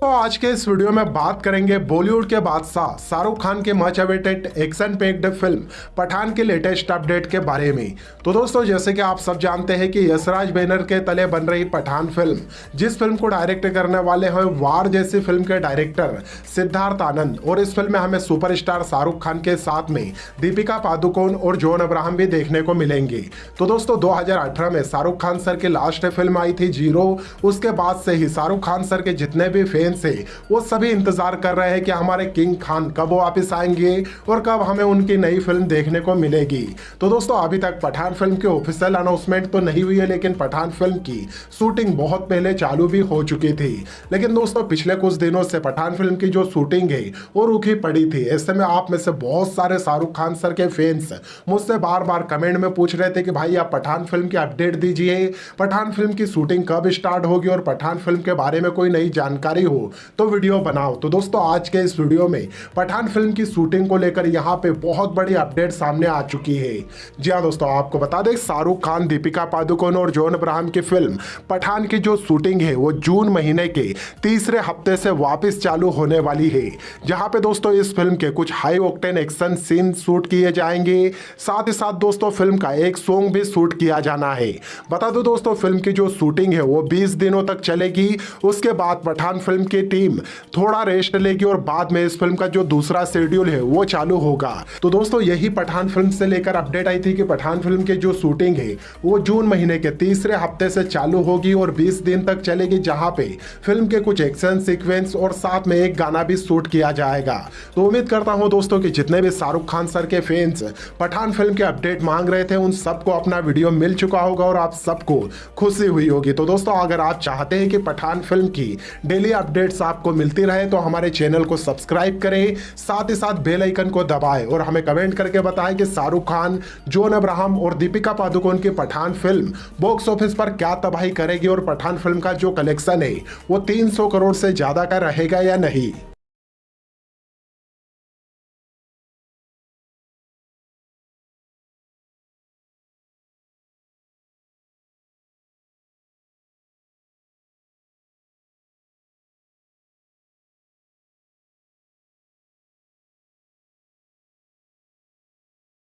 तो आज के इस वीडियो में बात करेंगे बॉलीवुड के बादशाह शाहरुख खान के much awaited action packed film Pathaan के लेटेस्ट अपडेट के बारे में। तो दोस्तों, जैसे कि आप सब जानते हैं कि यशराज बैनर के तले बन रही पठान फ़िल्म जिस फ़िल्म को डायरेक्ट करने वाले हैं वार जैसी फ़िल्म के डायरेक्टर सिद्धार्थ आनंद। और इस फ़िल्म में हमें सुपरस्टार शाहरुख खान के साथ में दीपिका पादुकोण और जॉन अब्राहम भी देखने को मिलेंगे। तो दोस्तों, दो हज़ार अठारह में शाहरुख खान सर की लास्ट फ़िल्म आई थी ज़ीरो उसके बाद से ही शाहरुख खान सर के जितने भी फ़ैन से। वो सभी इंतज़ार कर रहे हैं कि हमारे किंग खान कब वापिस आएँगे और कब हमें उनकी नई फ़िल्म देखने को मिलेगी। तो दोस्तों, अभी तक पठान फ़िल्म की ऑफिशियल अनाउंसमेंट तो नहीं हुई है, लेकिन पठान फ़िल्म की शूटिंग बहुत पहले चालू भी हो चुकी थी। लेकिन दोस्तों, पिछले कुछ दिनों से पठान फ़िल्म की जो शूटिंग है, वो रुकी पड़ी थी। ऐसे में आप में से बहुत सारे शाहरुख खान सर के फैंस मुझसे बार बार कमेंट में पूछ रहे थे कि भाई, आप पठान फ़िल्म की अपडेट दीजिए। पठान फ़िल्म की शूटिंग कब स्टार्ट होगी और पठान फ़िल्म के बारे में कोई नई जानकारी हो तो वीडियो बनाओ। तो दोस्तों, आज के इस वीडियो में पठान फ़िल्म की शूटिंग को लेकर यहाँ पे बहुत बड़ी अपडेट सामने आ चुकी है। जी हाँ दोस्तों, आपको बता दें, शाहरुख खान, दीपिका पादुकोण और जॉन अब्राहम की फ़िल्म पठान की जो शूटिंग है, वो जून महीने के तीसरे हफ़्ते से वापस चालू होने वाली है। जहाँ पे दोस्तों, इस फ़िल्म के कुछ high octane action scene shoot किए जाएँगे। साथ ही साथ दोस्तों फ़िल्म का एक सॉन्ग भी शूट किया जाना है। बता दो दोस्तों फ़िल्म की जो शूटिंग है, वो 20 दिनों तक चलेगी। उसके बाद पठान फ़िल्म की टीम थोड़ा रेस्ट लेगी और बाद में इस फ़िल्म का जो दूसरा शेड्यूल है, वो चालू होगा। तो दोस्तों, यही पठान फ़िल्म से लेकर अपडेट आई थी कि पठान फ़िल्म की जो शूटिंग है, वो जून महीने के तीसरे हफ़्ते से चालू होगी और 20 दिन तक चलेगी, जहाँ पे फ़िल्म के कुछ एक्शन सीक्वेंस और साथ में एक गाना भी शूट किया जाएगा। तो उम्मीद करता हूँ दोस्तों की जितने भी शाहरुख खान सर के फैंस पठान फ़िल्म के अपडेट मांग रहे थे, उन सबको अपना वीडियो मिल चुका होगा और आप सबको खुशी हुई होगी। तो दोस्तों, अगर आप चाहते हैं कि पठान फ़िल्म की डेली अपडेट्स आपको मिलती रहे तो हमारे चैनल को सब्सक्राइब करें, साथ ही साथ बेल आइकन को दबाएँ और हमें कमेंट करके बताएँ कि शाहरुख खान, जोन अब्राहम और दीपिका पादुकोण की पठान फ़िल्म बॉक्स ऑफ़िस पर क्या तबाही करेगी और पठान फ़िल्म का जो कलेक्शन है, वो 300 करोड़ से ज़्यादा का रहेगा या नहीं?